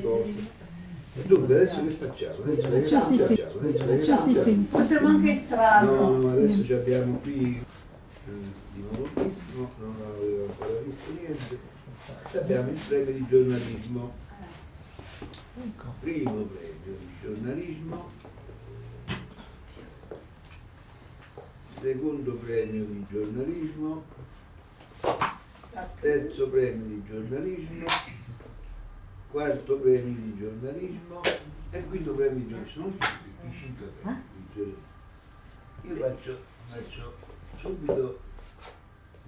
cose. Dunque adesso che facciamo? Adesso che Sì, sì, facciamo? sì. Sì, facciamo? sì, sì. Possiamo anche estrarlo. No, no, adesso abbiamo qui eh, di moltissimo, non avevo ancora visto niente. Abbiamo il premio di giornalismo. Primo premio di giornalismo. Secondo premio di giornalismo. Terzo premio di giornalismo. Quarto premio di giornalismo. E quinto premio di giornalismo. Sono i cinque premi di giornalismo. Io faccio, faccio subito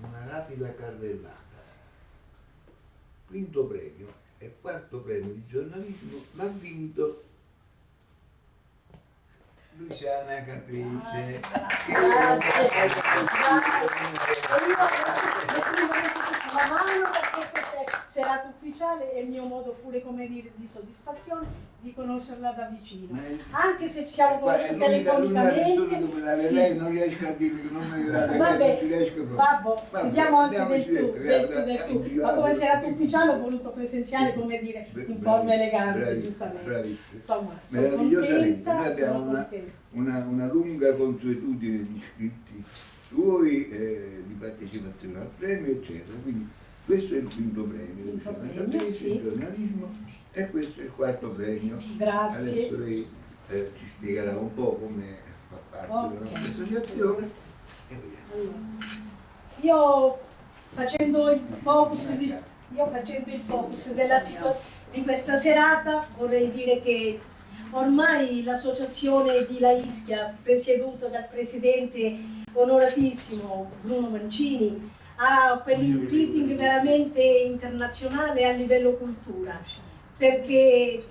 una rapida carrellata. Quinto premio e quarto premio di giornalismo l'ha vinto Luciana Caprese. la mano perché è serata ufficiale è il mio modo pure come dire di soddisfazione di conoscerla da vicino è- anche se ci siamo è conosciuti telefonicamente sì. lei non riesco a dirmi che non mi deve dare lei, Vabbè, Vabbè, vediamo anche del tu, dentro, del tu, del tu. Ma come serata ufficiale ho voluto presenziare, come dire, in forma elegante, giustamente. bravissimo. Insomma, sono contenta, noi abbiamo sono una, contenta. una, una lunga consuetudine di iscritti suoi, eh, di partecipazione al premio, eccetera. Quindi questo è il quinto premio, Quinto Luciana premio, sì. il giornalismo, e questo è il quarto premio. Grazie. Adesso lei eh, ci spiegherà un po' come fa parte Ok. della nostra associazione. Allora, Io facendo il focus di, facendo il focus della di questa serata vorrei dire che ormai l'associazione di La Ischia, presieduta dal presidente onoratissimo Bruno Mancini, ha quell'impeting veramente internazionale a livello cultura, perché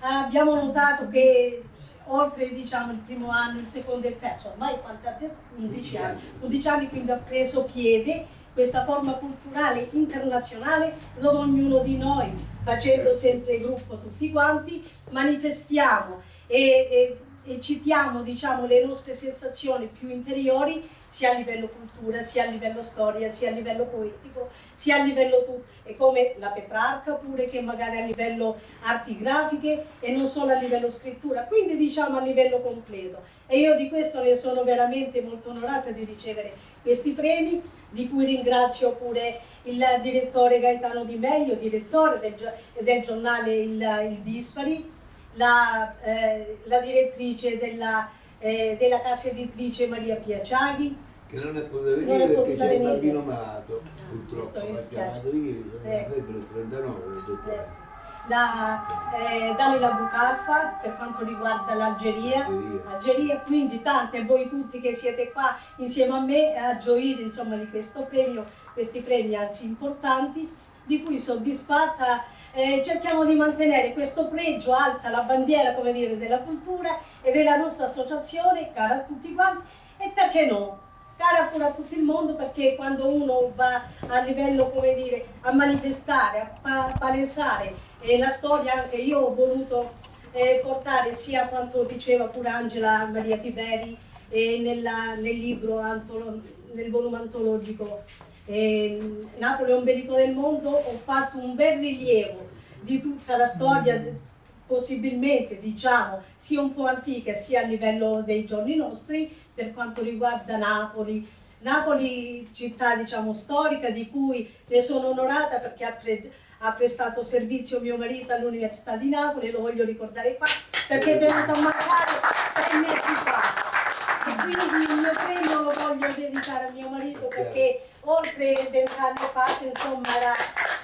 abbiamo notato che oltre diciamo, il primo anno, il secondo e il terzo, ormai quanti detto? 11 anni, 11 anni quindi ha preso piede questa forma culturale internazionale dove ognuno di noi, facendo sempre gruppo tutti quanti, manifestiamo e, e- e citiamo diciamo, le nostre sensazioni più interiori sia a livello cultura, sia a livello storia, sia a livello poetico, sia a livello tu- e come la Petrarca pure che magari a livello arti grafiche e non solo a livello scrittura, quindi diciamo a livello completo. E io di questo ne sono veramente molto onorata di ricevere questi premi, di cui ringrazio pure il direttore Gaetano Di Meglio, direttore del, del giornale Il, il Dispari, la, eh, la direttrice della, eh, della casa editrice Maria Piaciaghi, Che non è potuta venire Non è perché c'è venire. bambino malato, questo purtroppo mi chiamato ieri, Eh. febbre 39, ho detto, eh, sì, la eh, Dalila Bucalfa per quanto riguarda l'Algeria, Algeria. Algeria, quindi tante voi tutti che siete qua insieme a me a gioire insomma di questo premio, questi premi anzi importanti, di cui soddisfatta eh, cerchiamo di mantenere questo pregio alta, la bandiera come dire della cultura e della nostra associazione, cara a tutti quanti e perché no? Cara pure a tutto il mondo perché quando uno va a livello come dire a manifestare, a pa- palesare eh, la storia anche io ho voluto eh, portare sia quanto diceva pure Angela Maria Tiberi eh, nella- nel libro, antolo- nel volume antologico eh, Napoli è un ombelico del mondo, ho fatto un bel rilievo di tutta la storia, possibilmente diciamo sia un po' antica sia a livello dei giorni nostri, per quanto riguarda Napoli. Napoli, città diciamo storica di cui ne sono onorata perché ha, pre- ha prestato servizio mio marito all'Università di Napoli, lo voglio ricordare qua, perché è venuto a mancare sei mesi fa. Quindi il mio premio lo voglio dedicare a mio marito perché oltre vent'anni fa, se insomma, era,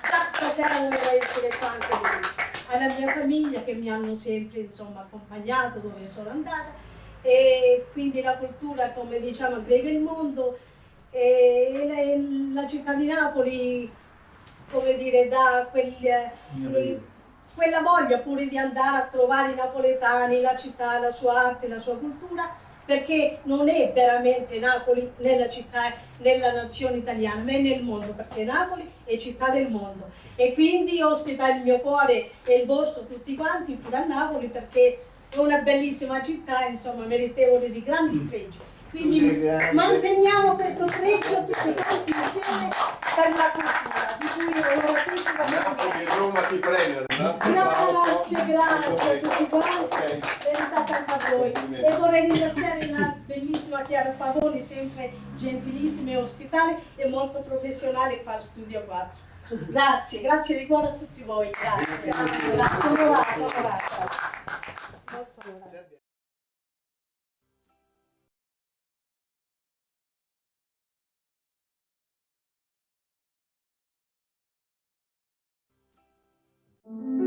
già stasera voleva essere qua anche lui. Alla mia famiglia che mi hanno sempre insomma, accompagnato dove sono andata e quindi la cultura come diciamo aggrega il mondo e la, città di Napoli come dire dà quel, eh, quella voglia pure di andare a trovare i napoletani, la città, la sua arte, la sua cultura perché non è veramente Napoli nella città, nella nazione italiana, ma è nel mondo, perché Napoli è città del mondo. E quindi ospita il mio cuore e il vostro tutti quanti pure a Napoli perché è una bellissima città, insomma, meritevole di grandi pregi. Quindi manteniamo questo pregio tutti quanti insieme per la cultura, di cui onoratissima Napoli e Roma si premiano. no? Grazie, grazie a tutti quanti, Anche a voi. E vorrei ringraziare la bellissima Chiara Pavoni, sempre gentilissima e ospitale e molto professionale qua al Studio 4. Grazie, grazie di cuore a tutti voi, grazie. Grazie, onorata, onorata. Molto onorata. Grazie.